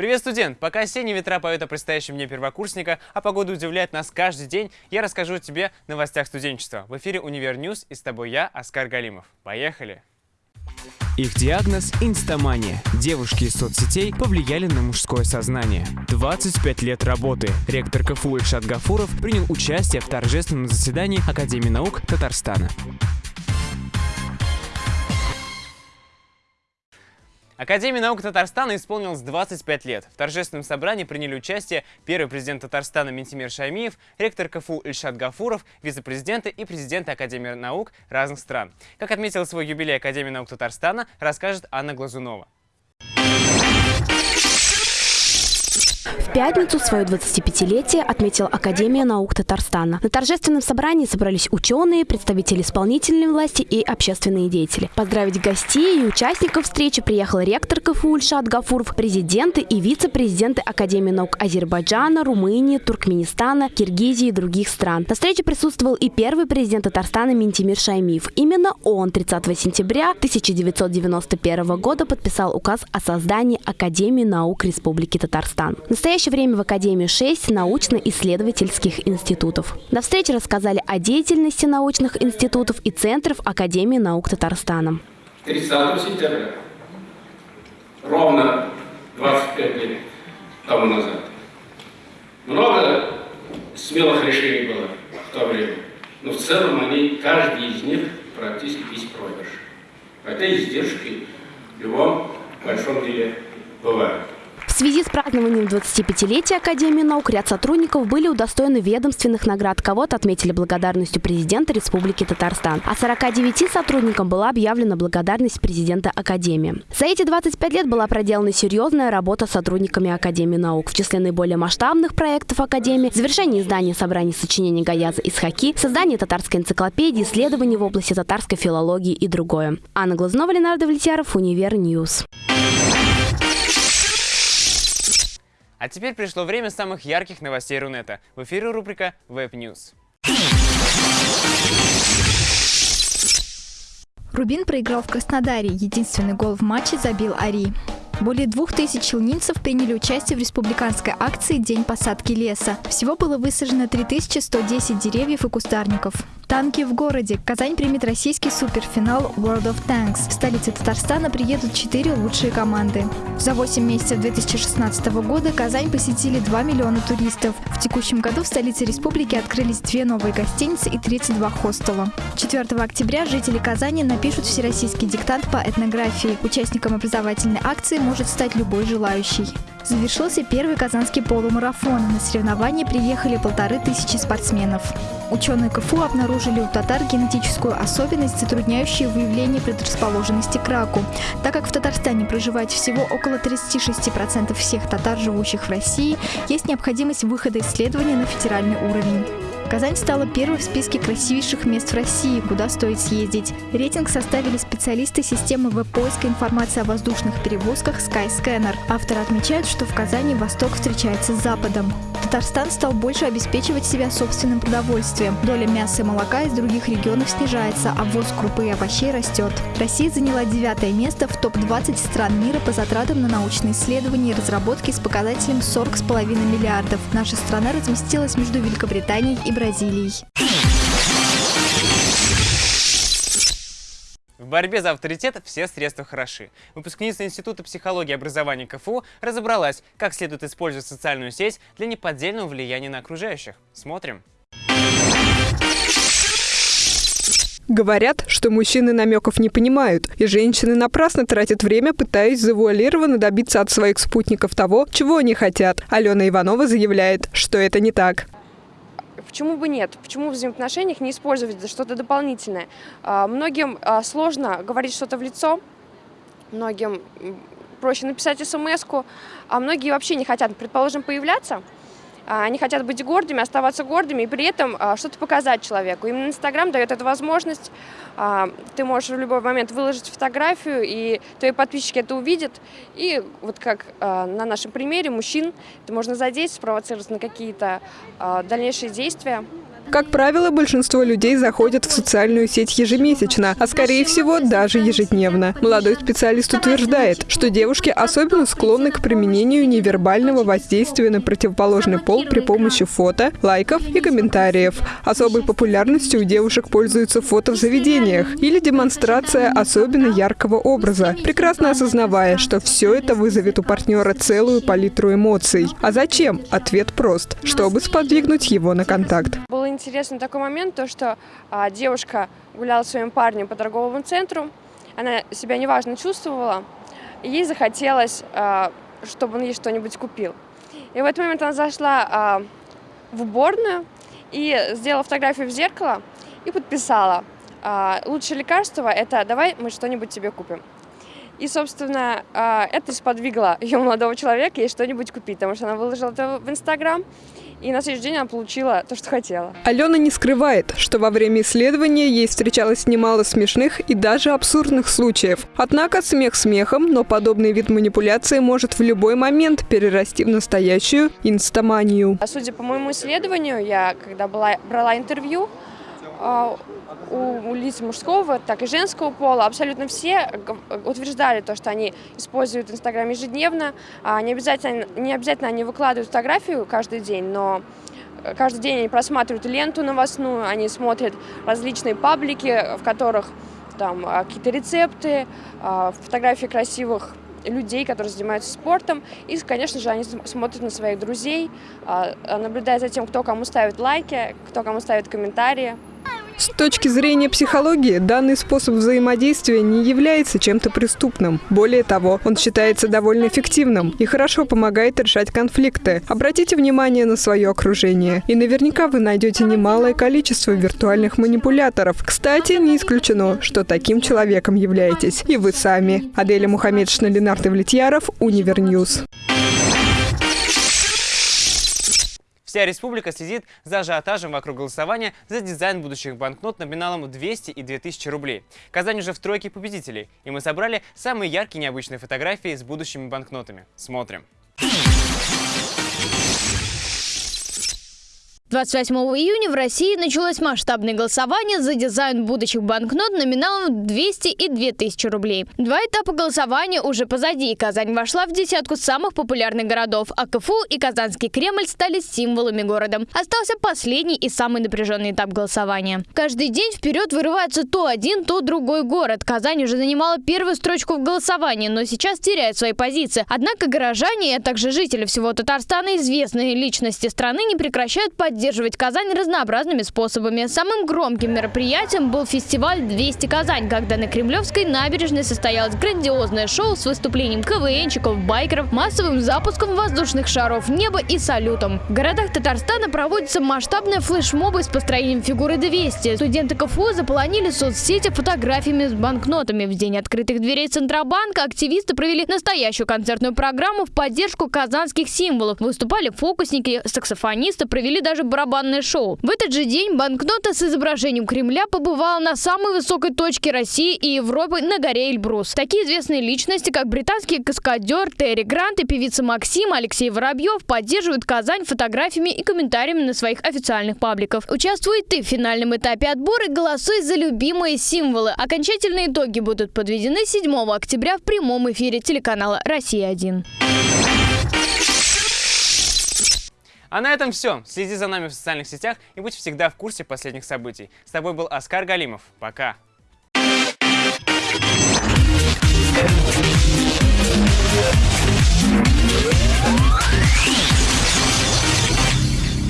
Привет, студент! Пока осенние ветра поют о предстоящем дне первокурсника, а погода удивляет нас каждый день, я расскажу тебе новостях студенчества. В эфире «Универ News» и с тобой я, Оскар Галимов. Поехали! Их диагноз – инстамания. Девушки из соцсетей повлияли на мужское сознание. 25 лет работы. Ректор КФУ Ильшат Гафуров принял участие в торжественном заседании Академии наук Татарстана. Академии наук Татарстана исполнилось 25 лет. В торжественном собрании приняли участие первый президент Татарстана Ментимир Шаймиев, ректор КФУ Ильшат Гафуров, вице-президенты и президенты Академии наук разных стран. Как отметила свой юбилей Академии наук Татарстана, расскажет Анна Глазунова. Пятницу свое 25-летие отметила Академия наук Татарстана. На торжественном собрании собрались ученые, представители исполнительной власти и общественные деятели. Поздравить гостей и участников встречи приехал ректор КФУ Ильшат Гафуров, президенты и вице-президенты Академии наук Азербайджана, Румынии, Туркменистана, Киргизии и других стран. На встрече присутствовал и первый президент Татарстана Ментимир Шаймиев. Именно он 30 сентября 1991 года подписал указ о создании Академии наук Республики Татарстан. В настоящее время в Академии 6 научно-исследовательских институтов. На встрече рассказали о деятельности научных институтов и центров Академии наук Татарстана. 30 сентября, ровно 25 лет тому назад, много смелых решений было в то время, но в целом они, каждый из них практически без проигрыша. Хотя издержки в любом большом деле бывают. Связи с празднованием 25-летия Академии наук ряд сотрудников были удостоены ведомственных наград. Кого-то отметили благодарностью президента Республики Татарстан. А 49 сотрудникам была объявлена благодарность президента Академии. За эти 25 лет была проделана серьезная работа с сотрудниками Академии наук. В числе наиболее масштабных проектов Академии – завершение издания собраний сочинений Гаяза Исхаки, создание татарской энциклопедии, исследований в области татарской филологии и другое. Анна Глазнова, Ленар Давлетьяров, Универ News. А теперь пришло время самых ярких новостей Рунета. В эфире рубрика Web News. Рубин проиграл в Краснодаре. Единственный гол в матче забил Ари. Более двух тысяч челнинцев приняли участие в республиканской акции «День посадки леса». Всего было высажено 3110 деревьев и кустарников. Танки в городе. Казань примет российский суперфинал World of Tanks. В столице Татарстана приедут четыре лучшие команды. За 8 месяцев 2016 года Казань посетили 2 миллиона туристов. В текущем году в столице республики открылись две новые гостиницы и 32 хостела. 4 октября жители Казани напишут всероссийский диктант по этнографии. Участником образовательной акции может стать любой желающий. Завершился первый казанский полумарафон. На соревнования приехали полторы тысячи спортсменов. Ученые КФУ обнаружили у татар генетическую особенность, затрудняющую выявление предрасположенности к раку. Так как в Татарстане проживает всего около 36% всех татар, живущих в России, есть необходимость выхода исследования на федеральный уровень. Казань стала первой в списке красивейших мест в России, куда стоит съездить. Рейтинг составили специалисты системы веб-поиска информации о воздушных перевозках Skyscanner. Авторы отмечают, что в Казани Восток встречается с Западом. Татарстан стал больше обеспечивать себя собственным продовольствием. Доля мяса и молока из других регионов снижается, а ввоз крупы и овощей растет. Россия заняла девятое место в топ-20 стран мира по затратам на научные исследования и разработки с показателем 40,5 миллиардов. Наша страна разместилась между Великобританией и Бразилией. Борьбе за авторитет все средства хороши. Выпускница Института психологии и образования КФУ разобралась, как следует использовать социальную сеть для неподдельного влияния на окружающих. Смотрим. Говорят, что мужчины намеков не понимают, и женщины напрасно тратят время, пытаясь завуалированно добиться от своих спутников того, чего они хотят. Алена Иванова заявляет, что это не так. Почему бы нет? Почему в взаимоотношениях не использовать что-то дополнительное? А, многим а, сложно говорить что-то в лицо, многим проще написать смс а многие вообще не хотят, предположим, появляться – они хотят быть гордыми, оставаться гордыми и при этом а, что-то показать человеку. Именно Инстаграм дает эту возможность. А, ты можешь в любой момент выложить фотографию, и твои подписчики это увидят. И вот как на нашем примере мужчин, это можно задеть, спровоцировать на какие-то дальнейшие действия. Как правило, большинство людей заходят в социальную сеть ежемесячно, а скорее всего даже ежедневно. Молодой специалист утверждает, что девушки особенно склонны к применению невербального воздействия на противоположный пол при помощи фото, лайков и комментариев. Особой популярностью у девушек пользуются фото в заведениях или демонстрация особенно яркого образа, прекрасно осознавая, что все это вызовет у партнера целую палитру эмоций. А зачем? Ответ прост, чтобы сподвигнуть его на контакт. Был интересный такой момент, то что а, девушка гуляла со своим парнем по торговому центру, она себя неважно чувствовала, и ей захотелось, а, чтобы он ей что-нибудь купил. И в этот момент она зашла а, в уборную и сделала фотографию в зеркало и подписала. А, лучшее лекарство – это «давай мы что-нибудь тебе купим». И, собственно, а, это сподвигло ее молодого человека ей что-нибудь купить, потому что она выложила это в Инстаграм, и на следующий день она получила то, что хотела. Алена не скрывает, что во время исследования ей встречалось немало смешных и даже абсурдных случаев. Однако смех смехом, но подобный вид манипуляции может в любой момент перерасти в настоящую инстаманию. А судя по моему исследованию, я когда была, брала интервью, у, у лиц мужского, так и женского пола абсолютно все утверждали то, что они используют Инстаграм ежедневно. А не, обязательно, не обязательно они выкладывают фотографию каждый день, но каждый день они просматривают ленту новостную, они смотрят различные паблики, в которых там а, какие-то рецепты, фотографии красивых людей, которые занимаются спортом. И, конечно же, они смотрят на своих друзей, наблюдают за тем, кто кому ставит лайки, кто кому ставит комментарии. С точки зрения психологии, данный способ взаимодействия не является чем-то преступным. Более того, он считается довольно эффективным и хорошо помогает решать конфликты. Обратите внимание на свое окружение. И наверняка вы найдете немалое количество виртуальных манипуляторов. Кстати, не исключено, что таким человеком являетесь и вы сами. Аделя Мухаммедшина, Ленар Давлетьяров, Универ News. Вся республика следит за ажиотажем вокруг голосования за дизайн будущих банкнот номиналом 200 и 2000 рублей. Казань уже в тройке победителей, и мы собрали самые яркие необычные фотографии с будущими банкнотами. Смотрим. 28 июня в России началось масштабное голосование за дизайн будущих банкнот номиналом 200 и 2000 рублей. Два этапа голосования уже позади. Казань вошла в десятку самых популярных городов, а КФУ и Казанский Кремль стали символами города. Остался последний и самый напряженный этап голосования. Каждый день вперед вырывается то один, то другой город. Казань уже занимала первую строчку в голосовании, но сейчас теряет свои позиции. Однако горожане, а также жители всего Татарстана, известные личности страны не прекращают поддерживать поддерживать Казань разнообразными способами. Самым громким мероприятием был фестиваль «200 Казань», когда на Кремлевской набережной состоялось грандиозное шоу с выступлением КВНчиков, байкеров, массовым запуском воздушных шаров неба и салютом. В городах Татарстана проводятся масштабные флешмобы с построением фигуры 200. Студенты КФУ заполонили соцсети фотографиями с банкнотами. В день открытых дверей Центробанка активисты провели настоящую концертную программу в поддержку казанских символов. Выступали фокусники, саксофонисты, провели даже барабанное шоу. В этот же день банкнота с изображением Кремля побывала на самой высокой точке России и Европы на горе Эльбрус. Такие известные личности, как британский каскадер Терри Грант и певица Максим Алексей Воробьев поддерживают Казань фотографиями и комментариями на своих официальных пабликах. Участвуй ты в финальном этапе отбора и голосуй за любимые символы. Окончательные итоги будут подведены 7 октября в прямом эфире телеканала «Россия-1». А на этом все. Следи за нами в социальных сетях и будь всегда в курсе последних событий. С тобой был Оскар Галимов. Пока. Yeah.